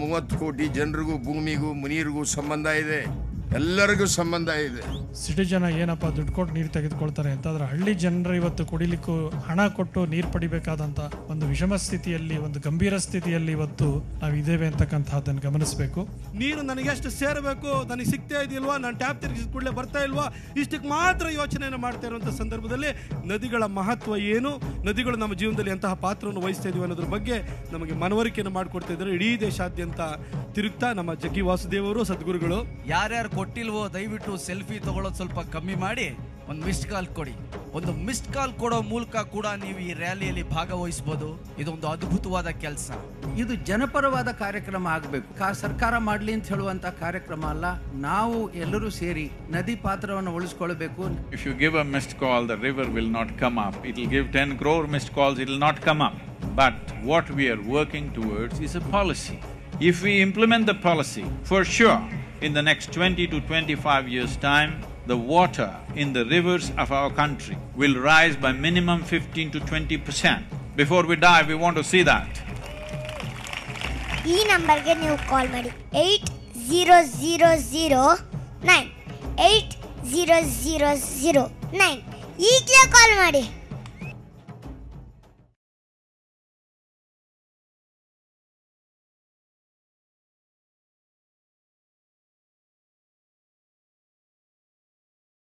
ಮೂವತ್ತು ಕೋಟಿ ಜನರಿಗೂ ಭೂಮಿಗೂ ಮುನೀರಿಗೂ ಸಂಬಂಧ ಇದೆ. ಎಲ್ಲರಿಗೂ ಸಂಬಂಧ ಇದೆ. ಸಿಟಿ ಜನ ಏನಪ್ಪ ದುಡ್ಡು ಕೊಟ್ಟು ನೀರು ತೆಗೆದುಕೊಳ್ತಾರೆ ಅಂತಂದ್ರೆ ಹಳ್ಳಿ ಜನರು ಇವತ್ತು ಕುಡಿಲಿಕ್ಕೂ ಹಣ ಕೊಟ್ಟು ನೀರು ಪಡಿಬೇಕಾದಂತ ಒಂದು ವಿಷಮ ಸ್ಥಿತಿಯಲ್ಲಿ ಒಂದು ಗಂಭೀರ ಸ್ಥಿತಿಯಲ್ಲಿ ಇವತ್ತು ನಾವು ಇದ್ದೇವೆ ಅಂತಕ್ಕಂತಹದ್ದನ್ನು ಗಮನಿಸಬೇಕು. ನೀರು ನನಗೆ ಎಷ್ಟು ಸೇರಬೇಕು ನನಗೆ ಸಿಗ್ತಾ ಇದೆಯಲ್ವಾ ನಾನು ಟ್ಯಾಪ್ ತಿರುಗಿಸಿದ ಕೂಡಲೇ ಬರ್ತಾ ಇಲ್ವಾ ಇಷ್ಟಕ್ಕೆ ಮಾತ್ರ ಯೋಚನೆಯನ್ನು ಮಾಡ್ತಾ ಇರುವಂಥ ಸಂದರ್ಭದಲ್ಲಿ ನದಿಗಳ ಮಹತ್ವ ಏನು ನದಿಗಳು ನಮ್ಮ ಜೀವನದಲ್ಲಿ ಎಂತಹ ಪಾತ್ರವನ್ನು ವಹಿಸ್ತಾ ಇದೀವಿ ಅನ್ನೋದ್ರ ಬಗ್ಗೆ ನಮಗೆ ಮನವರಿಕೆಯನ್ನು ಮಾಡಿಕೊಡ್ತಾ ಇದ್ದಾರೆ. ಇಡೀ ದೇಶಾದ್ಯಂತ ತಿರುಗ್ತಾ ನಮ್ಮ ಜಗ್ಗಿ ವಾಸುದೇವರು ಸದ್ಗುರುಗಳು. ಯಾರ್ಯಾರು ಕೊಟ್ಟಿಲ್ವೋ ದಯವಿಟ್ಟು ಸೆಲ್ಫಿ ತಗೊಳ್ಳೋದು ಸ್ವಲ್ಪ ಕಮ್ಮಿ ಮಾಡಿ. ಒಂದು ಮಿಸ್ಡ್ ಕಾಲ್ ಕೊಡಿ. ಒಂದು ಮಿಸ್ಡ್ ಕಾಲ್ ಕೊಡೋ ಮೂಲಕ ಕೂಡ ನೀವು ಈ ರ್ಯಾಲಿಯಲ್ಲಿ ಭಾಗವಹಿಸಬಹುದು ಇದೊಂದು ಅದ್ಭುತವಾದ ಕೆಲಸ. ಇದು ಜನಪರವಾದ ಕಾರ್ಯಕ್ರಮ ಆಗಬೇಕು. ಸರ್ಕಾರ ಮಾಡಲಿ ಅಂತ ಹೇಳುವಂತಹ ಕಾರ್ಯಕ್ರಮ ಅಲ್ಲ. ನಾವು ಎಲ್ಲರೂ ಸೇರಿ ನದಿ ಪಾತ್ರವನ್ನು ಉಳಿಸ್ಕೊಳ್ಬೇಕು. If you give missed call the river will not come up it will give ten crore miss call will not come up but what we're working towards is a policy if we implement the policy for sure in the next twenty to twenty-five years' time, the water in the rivers of our country will rise by minimum fifteen to twenty percent. Before we die, we want to see that. ಈ ನಂಬರ್ಗೆ ನೀವು ಕಾಲ್ ಮಾಡಿ eight zero zero zero nine eight zero zero zero nine ಈಗಲೇ ಕಾಲ್ ಮಾಡಿ